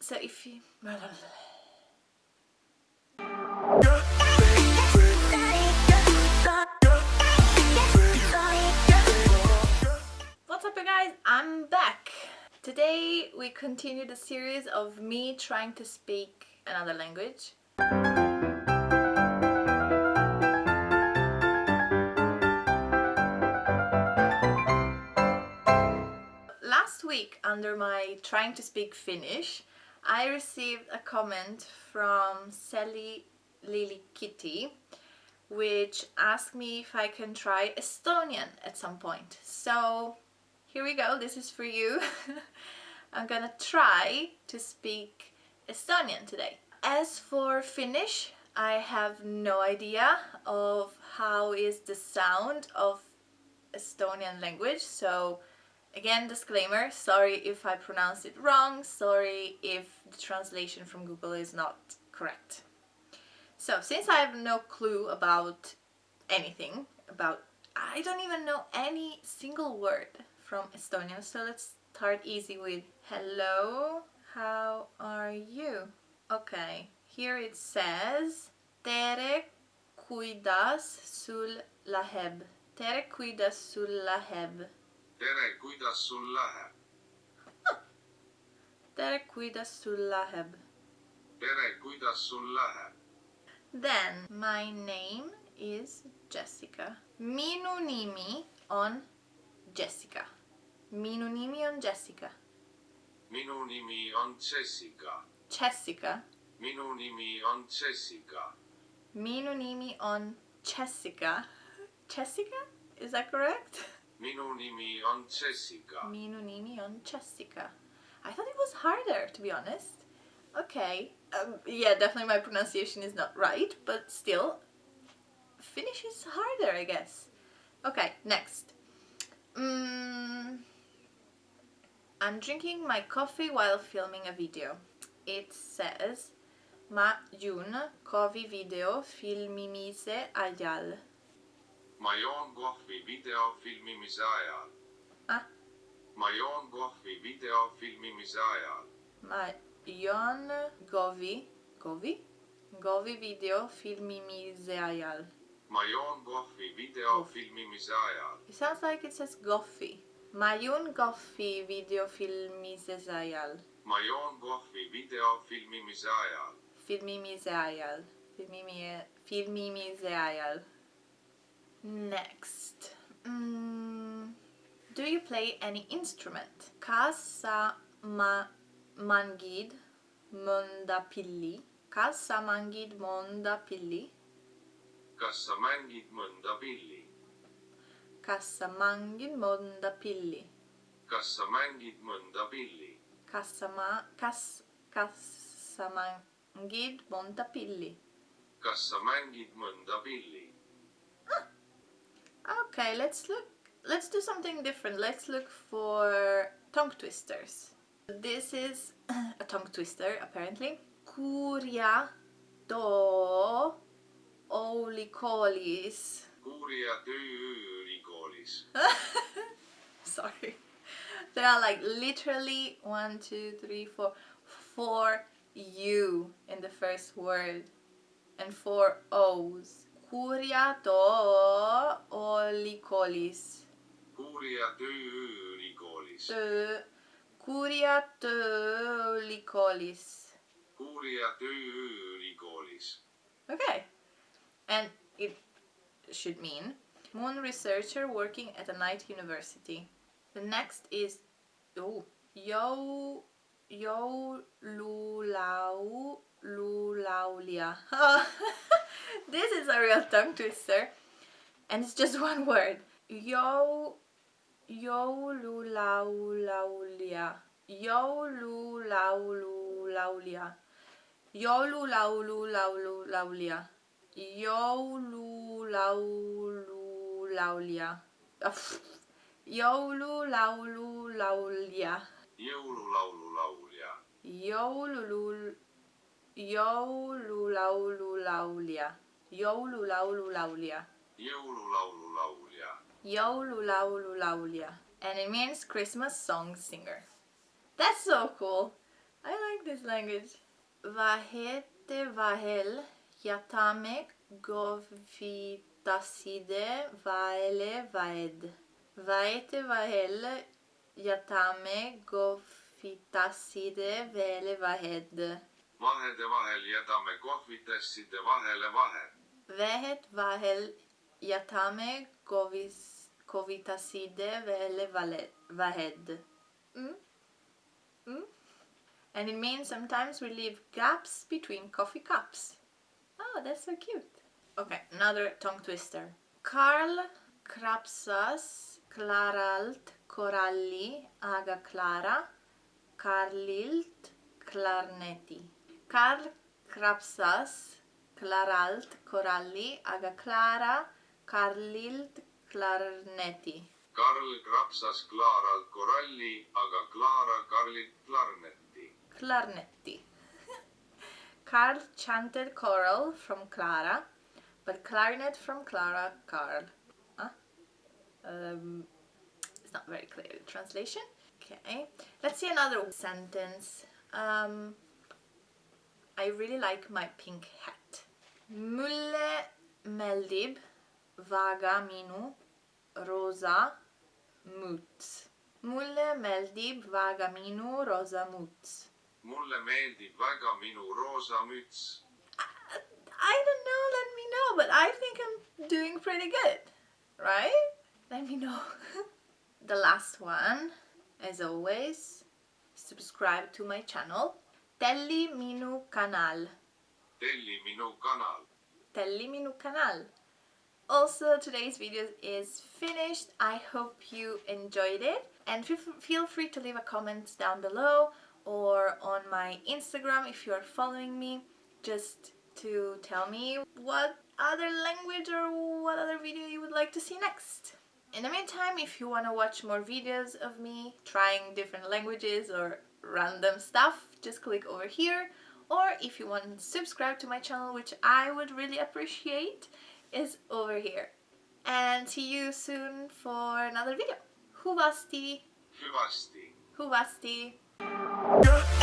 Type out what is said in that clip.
so if you What's up you guys? I'm back! Today we continue the series of me trying to speak another language. Last week under my trying to speak Finnish I received a comment from Sally Lily Kitty which asked me if I can try Estonian at some point. So here we go, this is for you. I'm gonna try to speak Estonian today. As for Finnish, I have no idea of how is the sound of Estonian language, so again disclaimer, sorry if I pronounce it wrong, sorry if the translation from Google is not correct. So since I have no clue about anything, about I don't even know any single word from Estonian, so let's start easy with hello, how are you? Okay, here it says tere kuidas sul läheb? tere kuidas sul läheb? Tere, kuidas sul tere kuidas sul tere, kuidas sul? Then my name is Jessica. Minu nimi on Jessica. Minu nimi on Jessica. minu nimi on Jessica. Jessica. minu nimi on Jessica. Minu nimi on Jessica. Jessica? Is that correct? minu nimi on Jessica. Minu nimi on Jessica. I thought it was harder, to be honest. Okay, um, yeah, definitely my pronunciation is not right, but still, Finnish is harder, I guess. Okay, next. Mm, I'm drinking my coffee while filming a video. It says Ma jun kovi video filmimise ajal. Ma joon kohvi video filmimise ajal. Ah. ma joon kohvi video filmimise ajal. Ma jon govi, govi? Govi video filmimise ajal. ma joon kohvi video Kohv. filmimise ajal. It sounds like it says goffi. Ma jun goffi video filmimise ajal. ma joon kohvi video filmimise ajal. Filmimise ajal. Filmimi, filmimise ajal. Next. Mm, do you play any instrument? Kas sa ma mangid monda pilli? Kas sa mangid monda pilli? kas sa mängid mõnda pilli? Kas sa mangid monda pilli? kas mängid mõnda pilli? Kas ma, kas, kas mangid monta pilli? kas mängid mõnda pilli? Okay, let's look. Let's do something different. Let's look for tongue twisters. This is a tongue twister, apparently. Kurja do olikolis. uurija tööülikoolis. Sorry. There are like literally one, two, three, four, four U in the first word and four O's. Kurja do olikolis. uurija tööülikoolis. Töö, kurja töölikolis. uurija tööülikoolis. Okay. And it should mean moon researcher working at a night university. The next is oh, yo yo lulau lulaulia. this is a real tongue twister. And it's just one word. Yo yo lulaulaulia. Yo lulaulaulia. Yo lulaulaulia. Joululaululaulia. Joululaululaulia. jõululaulu laulja. Joululul... Joululaululaulia. Joululaululaulia. jõululaulu laulja. Joululaululaulia. And it means Christmas song singer. That's so cool. I like this language. Vahete vahel yatame govitaside vaele vaed. Vaete vahel yatame govitaside vele vahed. Vahede vahel jätame kohvitasside vahele vahed. vehet vahel yatame govis covitaside vele valet, vahed. Mm? Mm? And it means sometimes we leave gaps between coffee cups. Oh, that's so cute. Okay, another tongue twister. Karl Krapsas, Klaralt, Coralli, Aga Clara, Karlilt, Clarnetti. Karl Krapsas klaralt koralli aga klara karlilt klarneti. Karl krapsas Klaaralt koralli, aga Klaara Karlilt klarnetti. Klarnetti. Karl chanted choral from Clara, but clarinet from Clara, Karl. Huh? Um, it's not very clear the translation. Okay, let's see another sentence. Um, I really like my pink hat. Mulle meldib vaga minu rosa muts. Mulle meldib vaga minu rosa muts. mulle meeldib väga minu roosa müts. I don't know, let me know, but I think I'm doing pretty good, right? Let me know. the last one, as always, subscribe to my channel. Telli minu kanal. Telli minu kanal. Telli minu kanal. Also, today's video is finished. I hope you enjoyed it. And feel free to leave a comment down below or on my Instagram if you are following me, just to tell me what other language or what other video you would like to see next. In the meantime, if you want to watch more videos of me trying different languages or random stuff, just click over here. Or if you want to subscribe to my channel, which I would really appreciate, is over here. And see you soon for another video. Huvasti! Huvasti! Yeah.